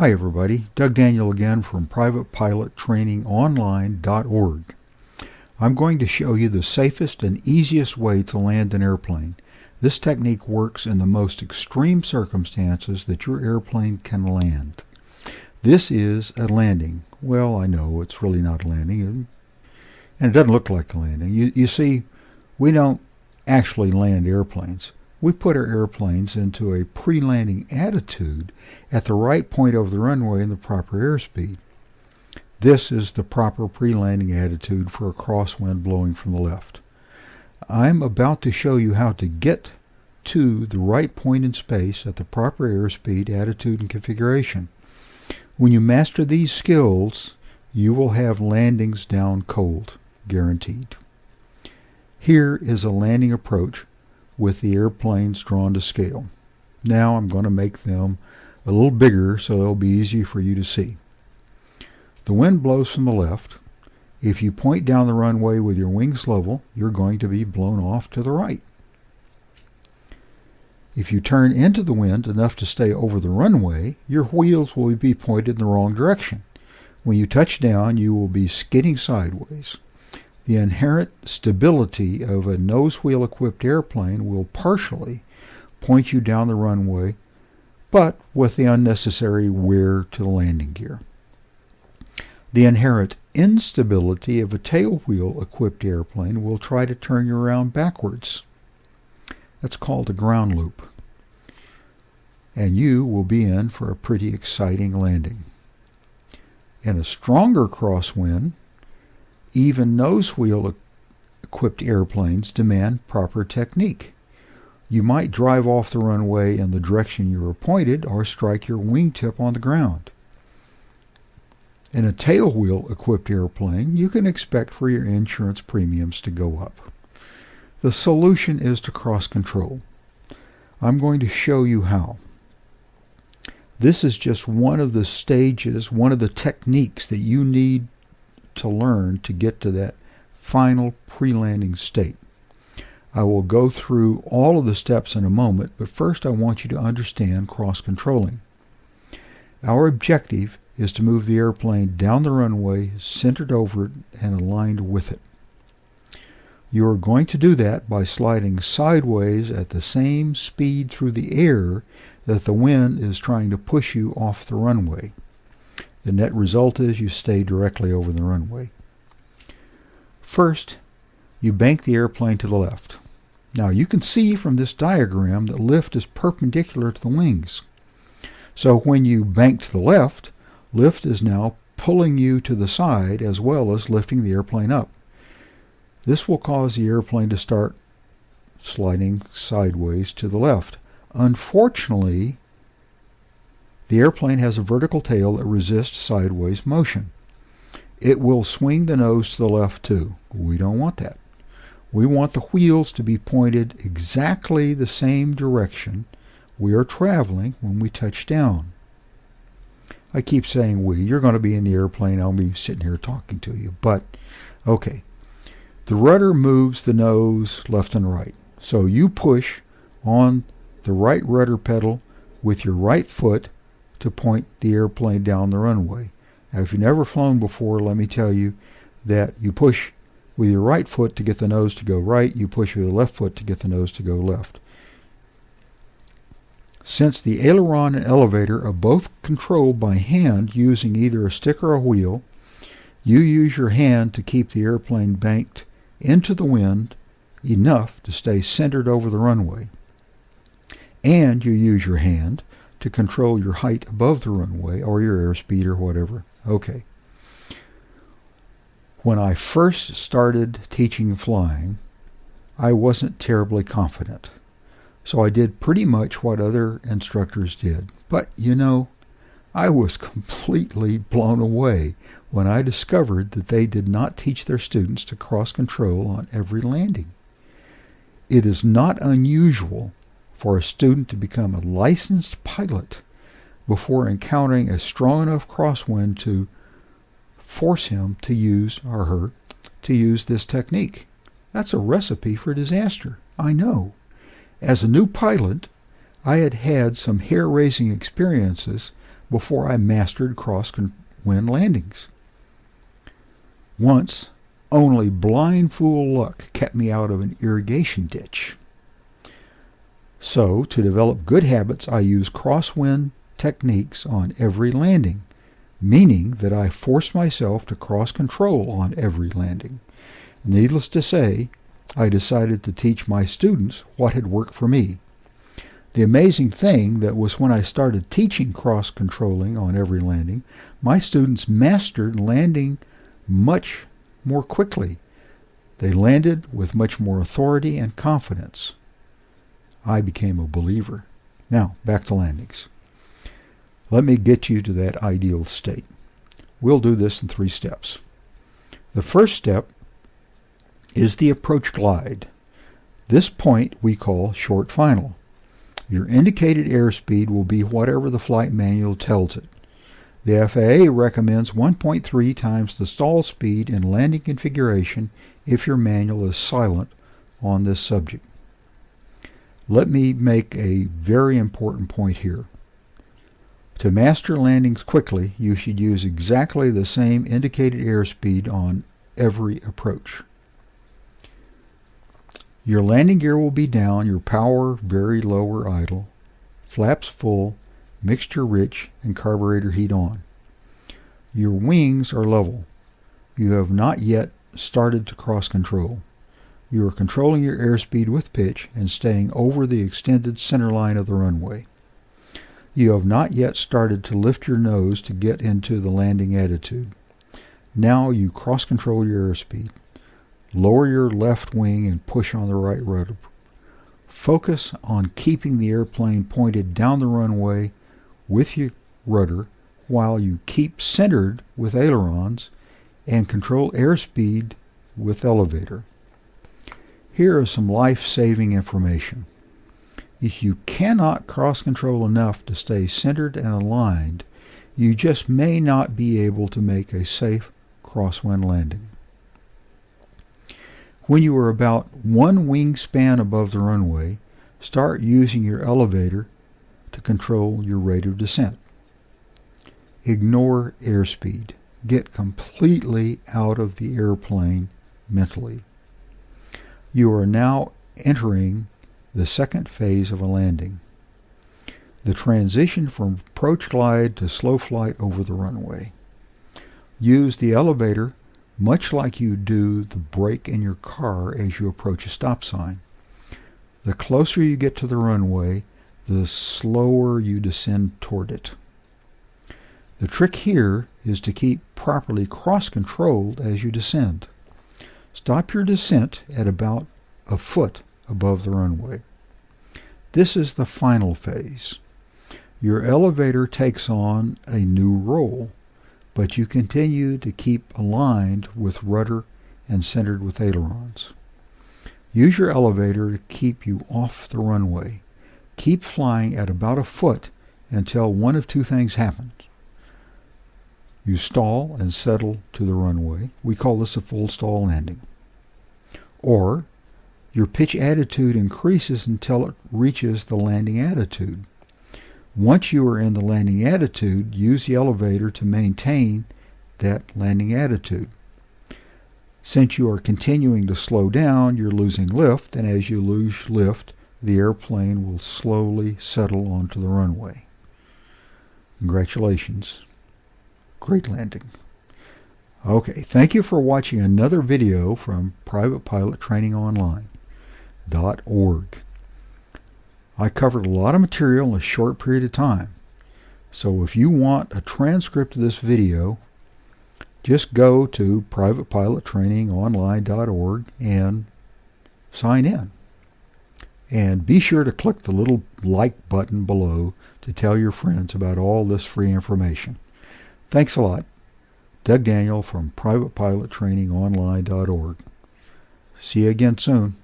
Hi everybody, Doug Daniel again from privatepilottrainingonline.org. I'm going to show you the safest and easiest way to land an airplane. This technique works in the most extreme circumstances that your airplane can land. This is a landing. Well, I know it's really not a landing, and it doesn't look like a landing. You, you see, we don't actually land airplanes. We put our airplanes into a pre-landing attitude at the right point over the runway and the proper airspeed. This is the proper pre-landing attitude for a crosswind blowing from the left. I'm about to show you how to get to the right point in space at the proper airspeed, attitude, and configuration. When you master these skills, you will have landings down cold, guaranteed. Here is a landing approach with the airplanes drawn to scale. Now I'm going to make them a little bigger so they'll be easy for you to see. The wind blows from the left. If you point down the runway with your wings level, you're going to be blown off to the right. If you turn into the wind enough to stay over the runway, your wheels will be pointed in the wrong direction. When you touch down, you will be skidding sideways. The inherent stability of a nose wheel equipped airplane will partially point you down the runway, but with the unnecessary wear to the landing gear. The inherent instability of a tail wheel equipped airplane will try to turn you around backwards. That's called a ground loop. And you will be in for a pretty exciting landing. In a stronger crosswind, even nose wheel equipped airplanes demand proper technique. You might drive off the runway in the direction you were pointed or strike your wingtip on the ground. In a tail wheel equipped airplane, you can expect for your insurance premiums to go up. The solution is to cross control. I'm going to show you how. This is just one of the stages, one of the techniques that you need to learn to get to that final pre-landing state. I will go through all of the steps in a moment, but first I want you to understand cross-controlling. Our objective is to move the airplane down the runway, centered over it, and aligned with it. You are going to do that by sliding sideways at the same speed through the air that the wind is trying to push you off the runway. The net result is you stay directly over the runway. First, you bank the airplane to the left. Now you can see from this diagram that lift is perpendicular to the wings. So when you bank to the left, lift is now pulling you to the side as well as lifting the airplane up. This will cause the airplane to start sliding sideways to the left. Unfortunately, the airplane has a vertical tail that resists sideways motion. It will swing the nose to the left too. We don't want that. We want the wheels to be pointed exactly the same direction we are traveling when we touch down. I keep saying we. You're going to be in the airplane. I'll be sitting here talking to you. But, okay. The rudder moves the nose left and right. So you push on the right rudder pedal with your right foot to point the airplane down the runway. Now, if you've never flown before, let me tell you that you push with your right foot to get the nose to go right, you push with the left foot to get the nose to go left. Since the aileron and elevator are both controlled by hand using either a stick or a wheel, you use your hand to keep the airplane banked into the wind enough to stay centered over the runway. And you use your hand to control your height above the runway or your airspeed or whatever. Okay. When I first started teaching flying, I wasn't terribly confident. So I did pretty much what other instructors did. But you know, I was completely blown away when I discovered that they did not teach their students to cross control on every landing. It is not unusual for a student to become a licensed pilot before encountering a strong enough crosswind to force him to use or her to use this technique. That's a recipe for disaster. I know. As a new pilot, I had had some hair-raising experiences, before I mastered crosswind landings. Once, only blind fool luck kept me out of an irrigation ditch. So, to develop good habits, I use crosswind techniques on every landing, meaning that I force myself to cross control on every landing. Needless to say, I decided to teach my students what had worked for me. The amazing thing that was when I started teaching cross controlling on every landing, my students mastered landing much more quickly. They landed with much more authority and confidence. I became a believer. Now, back to landings. Let me get you to that ideal state. We'll do this in three steps. The first step is the approach glide. This point we call short final. Your indicated airspeed will be whatever the flight manual tells it. The FAA recommends 1.3 times the stall speed in landing configuration if your manual is silent on this subject. Let me make a very important point here. To master landings quickly, you should use exactly the same indicated airspeed on every approach. Your landing gear will be down, your power very low or idle, flaps full, mixture rich, and carburetor heat on. Your wings are level. You have not yet started to cross control. You are controlling your airspeed with pitch and staying over the extended center line of the runway. You have not yet started to lift your nose to get into the landing attitude. Now you cross control your airspeed. Lower your left wing and push on the right rudder. Focus on keeping the airplane pointed down the runway with your rudder while you keep centered with ailerons and control airspeed with elevator. Here is some life-saving information. If you cannot cross-control enough to stay centered and aligned, you just may not be able to make a safe crosswind landing. When you are about one wingspan above the runway, start using your elevator to control your rate of descent. Ignore airspeed. Get completely out of the airplane mentally. You are now entering the second phase of a landing. The transition from approach glide to slow flight over the runway. Use the elevator much like you do the brake in your car as you approach a stop sign. The closer you get to the runway, the slower you descend toward it. The trick here is to keep properly cross-controlled as you descend. Stop your descent at about a foot above the runway. This is the final phase. Your elevator takes on a new role, but you continue to keep aligned with rudder and centered with ailerons. Use your elevator to keep you off the runway. Keep flying at about a foot until one of two things happens. You stall and settle to the runway. We call this a full stall landing. Or your pitch attitude increases until it reaches the landing attitude. Once you are in the landing attitude, use the elevator to maintain that landing attitude. Since you are continuing to slow down, you're losing lift, and as you lose lift, the airplane will slowly settle onto the runway. Congratulations. Great landing. Okay, thank you for watching another video from Private Pilot Training Online.org. I covered a lot of material in a short period of time. So if you want a transcript of this video, just go to privatepilottrainingonline.org and sign in. And be sure to click the little like button below to tell your friends about all this free information. Thanks a lot. Doug Daniel from privatepilottrainingonline.org. See you again soon.